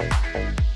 you